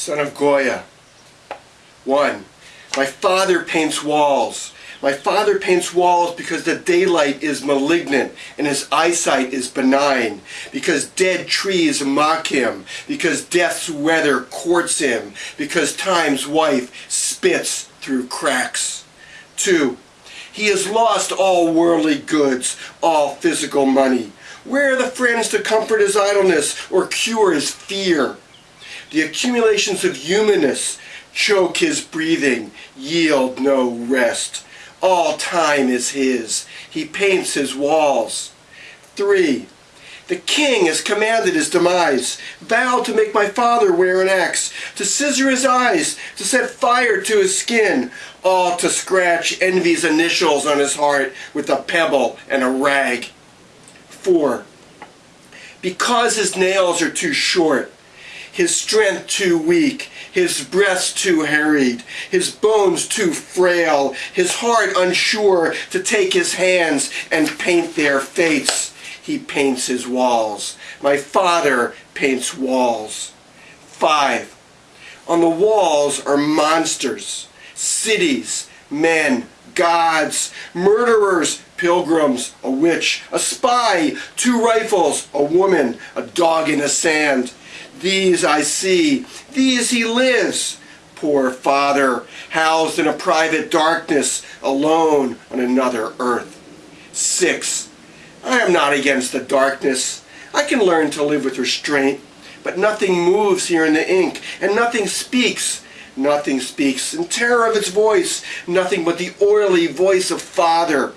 son of Goya. 1. My father paints walls. My father paints walls because the daylight is malignant and his eyesight is benign, because dead trees mock him, because death's weather courts him, because time's wife spits through cracks. 2. He has lost all worldly goods, all physical money. Where are the friends to comfort his idleness or cure his fear? The accumulations of humanness choke his breathing, yield no rest. All time is his. He paints his walls. 3. The king has commanded his demise, vowed to make my father wear an axe, to scissor his eyes, to set fire to his skin, all to scratch envy's initials on his heart with a pebble and a rag. 4. Because his nails are too short, his strength too weak, his breast too harried, his bones too frail, his heart unsure to take his hands and paint their fates. He paints his walls. My father paints walls. 5. On the walls are monsters, cities, men, gods, murderers, pilgrims, a witch, a spy, two rifles, a woman, a dog in the sand. These I see, these he lives. Poor father, housed in a private darkness, alone on another earth. 6. I am not against the darkness. I can learn to live with restraint. But nothing moves here in the ink, and nothing speaks. Nothing speaks in terror of its voice, nothing but the oily voice of Father,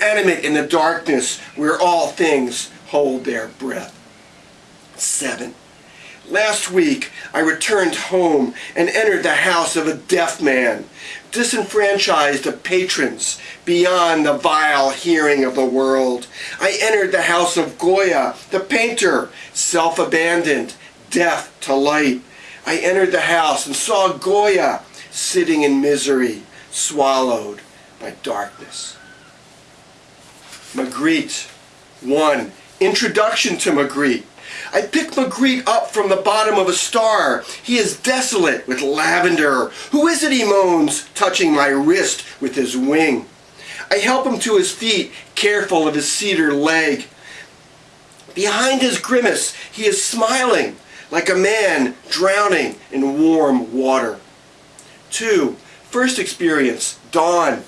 animate in the darkness where all things hold their breath. 7. Last week, I returned home and entered the house of a deaf man, disenfranchised of patrons, beyond the vile hearing of the world. I entered the house of Goya, the painter, self-abandoned, deaf to light. I entered the house and saw Goya sitting in misery, swallowed by darkness. Magritte. 1. Introduction to Magritte. I pick Magritte up from the bottom of a star. He is desolate with lavender. Who is it, he moans, touching my wrist with his wing. I help him to his feet, careful of his cedar leg. Behind his grimace, he is smiling, like a man drowning in warm water. 2. First experience, dawn.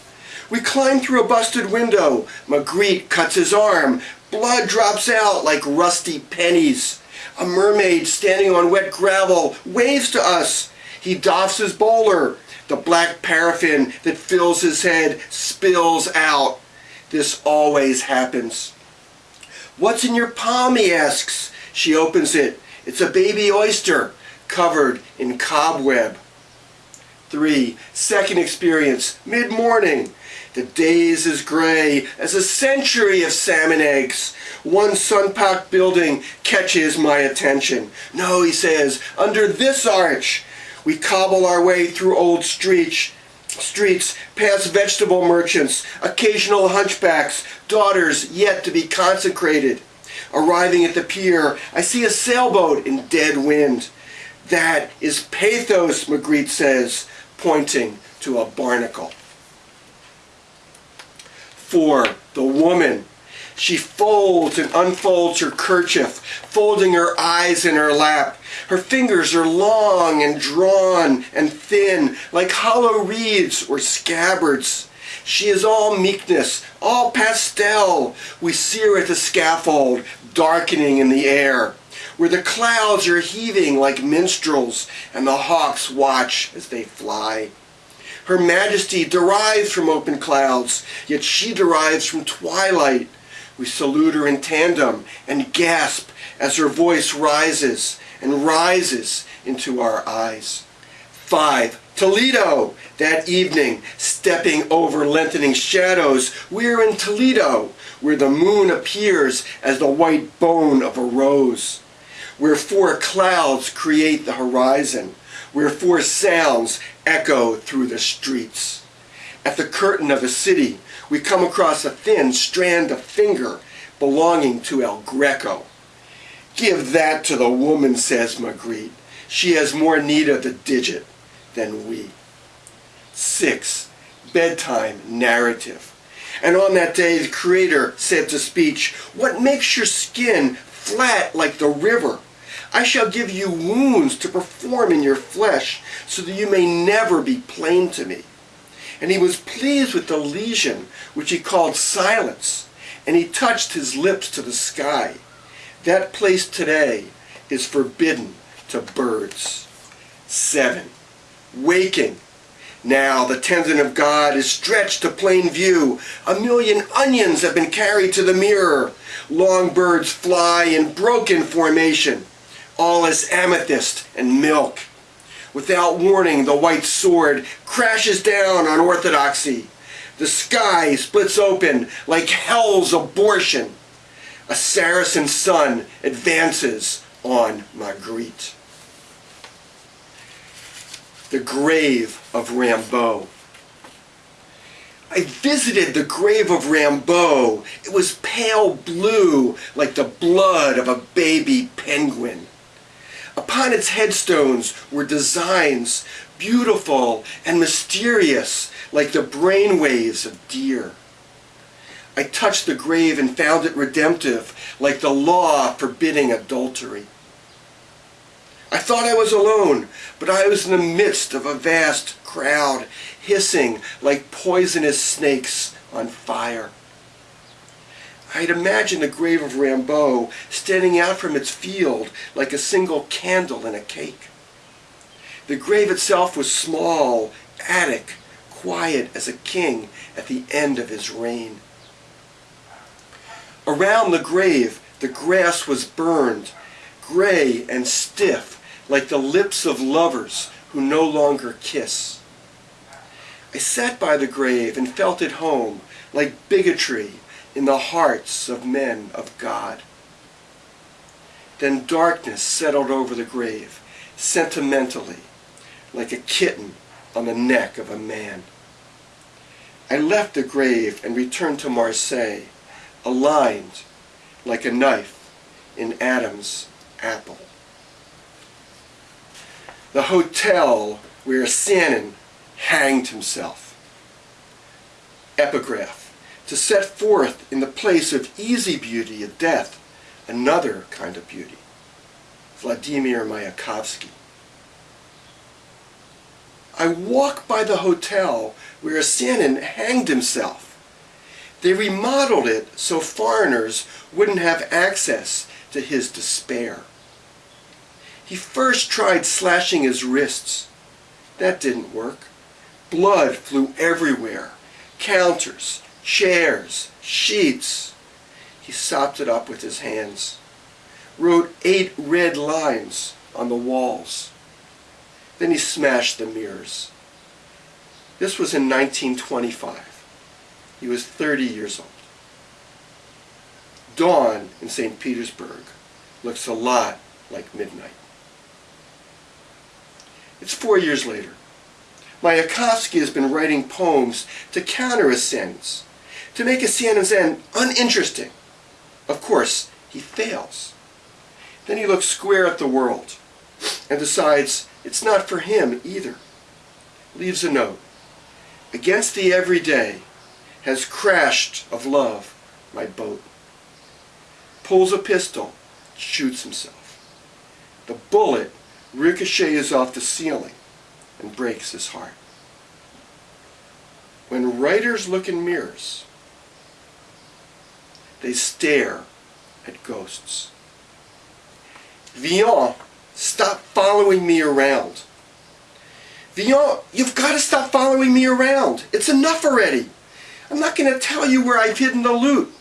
We climb through a busted window. Magritte cuts his arm. Blood drops out like rusty pennies. A mermaid standing on wet gravel waves to us. He doffs his bowler. The black paraffin that fills his head spills out. This always happens. What's in your palm, he asks. She opens it. It's a baby oyster covered in cobweb. Three, second experience, mid-morning. The days is gray as a century of salmon eggs. One sun-packed building catches my attention. No, he says, under this arch. We cobble our way through old streets, streets, past vegetable merchants, occasional hunchbacks, daughters yet to be consecrated. Arriving at the pier, I see a sailboat in dead wind. That is pathos, Magritte says, pointing to a barnacle. 4. The woman. She folds and unfolds her kerchief, folding her eyes in her lap. Her fingers are long and drawn and thin, like hollow reeds or scabbards. She is all meekness, all pastel. We see her at the scaffold, darkening in the air, where the clouds are heaving like minstrels, and the hawks watch as they fly. Her majesty derives from open clouds, yet she derives from twilight. We salute her in tandem and gasp as her voice rises and rises into our eyes. 5. Toledo! That evening, stepping over lengthening shadows, we're in Toledo, where the moon appears as the white bone of a rose, where four clouds create the horizon, where four sounds echo through the streets. At the curtain of a city, we come across a thin strand of finger belonging to El Greco. Give that to the woman, says Magritte. She has more need of the digit than we. 6. Bedtime narrative. And on that day, the Creator said to speech, What makes your skin flat like the river? I shall give you wounds to perform in your flesh, so that you may never be plain to me. And he was pleased with the lesion, which he called silence, and he touched his lips to the sky. That place today is forbidden to birds. 7. Waking. Now the tendon of God is stretched to plain view. A million onions have been carried to the mirror. Long birds fly in broken formation. All is amethyst and milk. Without warning, the white sword crashes down on orthodoxy. The sky splits open like hell's abortion. A Saracen sun advances on Magritte. The grave of Rimbaud. I visited the grave of Rimbaud. It was pale blue like the blood of a baby penguin. Upon its headstones were designs beautiful and mysterious like the brain waves of deer. I touched the grave and found it redemptive like the law forbidding adultery. I thought I was alone, but I was in the midst of a vast crowd, hissing like poisonous snakes on fire. I had imagined the grave of Rimbaud standing out from its field like a single candle in a cake. The grave itself was small, attic, quiet as a king at the end of his reign. Around the grave, the grass was burned, gray and stiff, like the lips of lovers who no longer kiss. I sat by the grave and felt at home, like bigotry in the hearts of men of God. Then darkness settled over the grave, sentimentally, like a kitten on the neck of a man. I left the grave and returned to Marseille, aligned like a knife in Adam's apple. The hotel where Yesenin hanged himself. Epigraph to set forth in the place of easy beauty of death another kind of beauty. Vladimir Mayakovsky. I walk by the hotel where Yesenin hanged himself. They remodeled it so foreigners wouldn't have access to his despair. He first tried slashing his wrists. That didn't work. Blood flew everywhere. Counters, chairs, sheets. He sopped it up with his hands. Wrote eight red lines on the walls. Then he smashed the mirrors. This was in 1925. He was 30 years old. Dawn in St. Petersburg looks a lot like midnight. It's four years later. Mayakovsky has been writing poems to counter his sins to make Yesenin uninteresting. Of course, he fails. Then he looks square at the world and decides it's not for him either. Leaves a note. Against the everyday has crashed of love my boat. Pulls a pistol, shoots himself. The bullet ricochets off the ceiling and breaks his heart. When writers look in mirrors, they stare at ghosts. Villon, stop following me around. Villon, you've got to stop following me around. It's enough already. I'm not going to tell you where I've hidden the loot.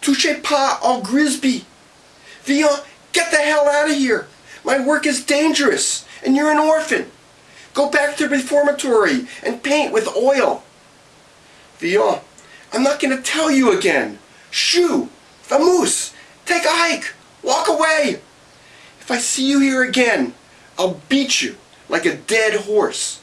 Touchez pas au Grisby. Villon, get the hell out of here. My work is dangerous, and you're an orphan. Go back to the reformatory and paint with oil. Villon, I'm not going to tell you again. Shoo! Vamoose! Take a hike! Walk away! If I see you here again, I'll beat you like a dead horse.